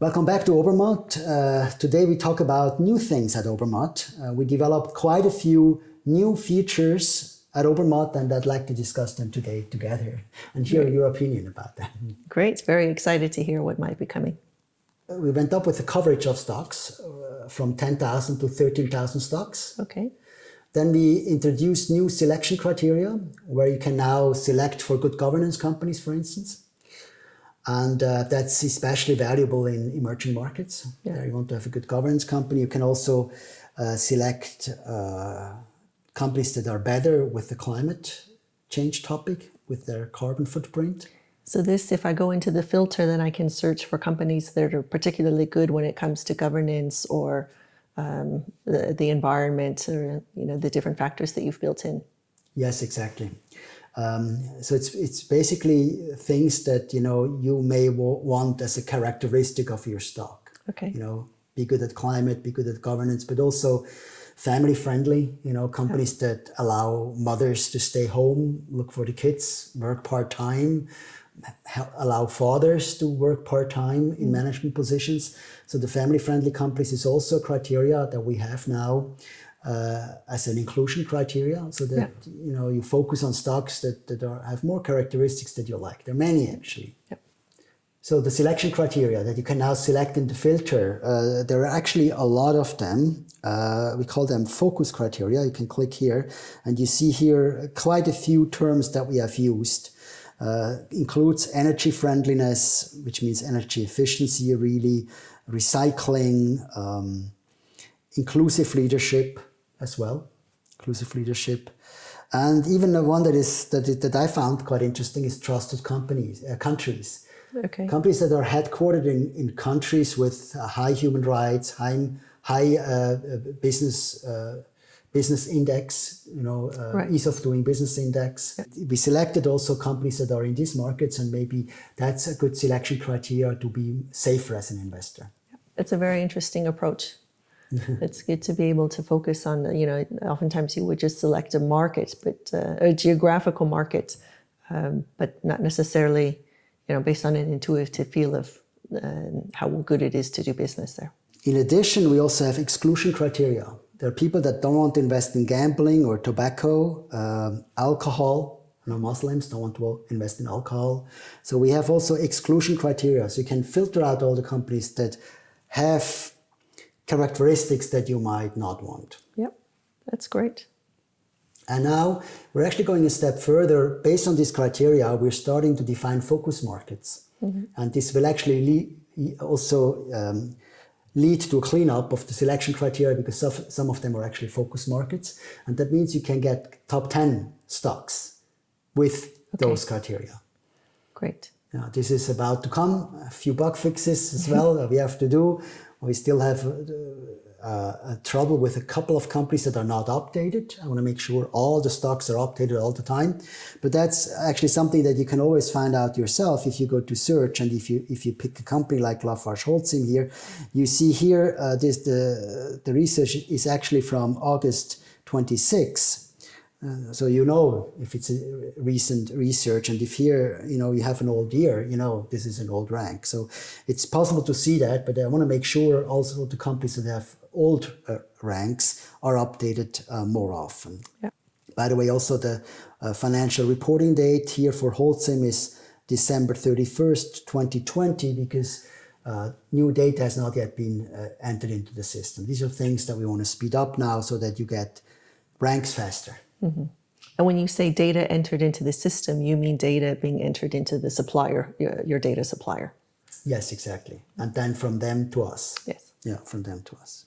Welcome back to Obermatt. Uh, today we talk about new things at Obermatt. Uh, we developed quite a few new features at Obermatt and I'd like to discuss them today together and hear your opinion about them. Great, very excited to hear what might be coming. We went up with the coverage of stocks uh, from 10,000 to 13,000 stocks. Okay. Then we introduced new selection criteria where you can now select for good governance companies, for instance. And uh, that's especially valuable in emerging markets. Yeah. There you want to have a good governance company. You can also uh, select uh, companies that are better with the climate change topic, with their carbon footprint. So this, if I go into the filter, then I can search for companies that are particularly good when it comes to governance or um, the, the environment or you know the different factors that you've built in. Yes, exactly. Um, so it's it's basically things that you know you may want as a characteristic of your stock. Okay. You know, be good at climate, be good at governance, but also family friendly. You know, companies yeah. that allow mothers to stay home, look for the kids, work part time, allow fathers to work part-time in mm. management positions. So the family-friendly companies is also a criteria that we have now uh, as an inclusion criteria so that yeah. you know you focus on stocks that, that are, have more characteristics that you like. There are many actually. Yeah. So the selection criteria that you can now select in the filter, uh, there are actually a lot of them. Uh, we call them focus criteria. You can click here and you see here quite a few terms that we have used uh, includes energy friendliness, which means energy efficiency really, recycling, um, inclusive leadership as well, inclusive leadership. And even the one that is that, that I found quite interesting is trusted companies, uh, countries. Okay. Companies that are headquartered in, in countries with uh, high human rights, high, high uh, uh business uh, business index, you know, uh, right. ease of doing business index. Yeah. We selected also companies that are in these markets and maybe that's a good selection criteria to be safer as an investor. It's a very interesting approach. it's good to be able to focus on, you know, oftentimes you would just select a market, but uh, a geographical market, um, but not necessarily, you know, based on an intuitive feel of uh, how good it is to do business there. In addition, we also have exclusion criteria. There are people that don't want to invest in gambling or tobacco, um, alcohol. no Muslims don't want to invest in alcohol. So we have also exclusion criteria. So you can filter out all the companies that have characteristics that you might not want. Yep, that's great. And now we're actually going a step further. Based on these criteria, we're starting to define focus markets. Mm -hmm. And this will actually also um, lead to a cleanup of the selection criteria because some of them are actually focus markets. And that means you can get top 10 stocks with okay. those criteria. Great. Now, this is about to come, a few bug fixes as well that we have to do. We still have uh, uh, trouble with a couple of companies that are not updated. I want to make sure all the stocks are updated all the time. But that's actually something that you can always find out yourself if you go to search and if you if you pick a company like Lafarge Holcim here, you see here uh, this the the research is actually from August 26 uh, so you know if it's a recent research and if here, you know, you have an old year, you know, this is an old rank. So it's possible to see that, but I want to make sure also the companies that have old uh, ranks are updated uh, more often. Yeah. By the way, also the uh, financial reporting date here for Holcim is December 31st, 2020, because uh, new data has not yet been uh, entered into the system. These are things that we want to speed up now so that you get ranks faster. Mm -hmm. And when you say data entered into the system, you mean data being entered into the supplier, your, your data supplier. Yes, exactly. And then from them to us. Yes. Yeah, from them to us.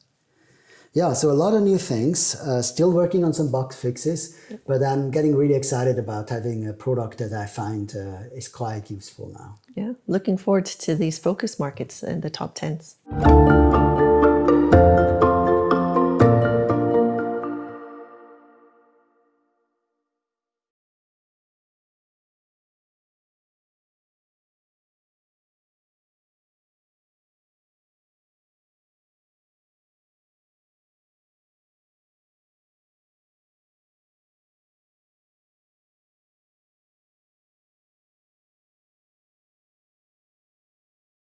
Yeah, so a lot of new things, uh, still working on some bug fixes, but I'm getting really excited about having a product that I find uh, is quite useful now. Yeah, looking forward to these focus markets and the top 10s.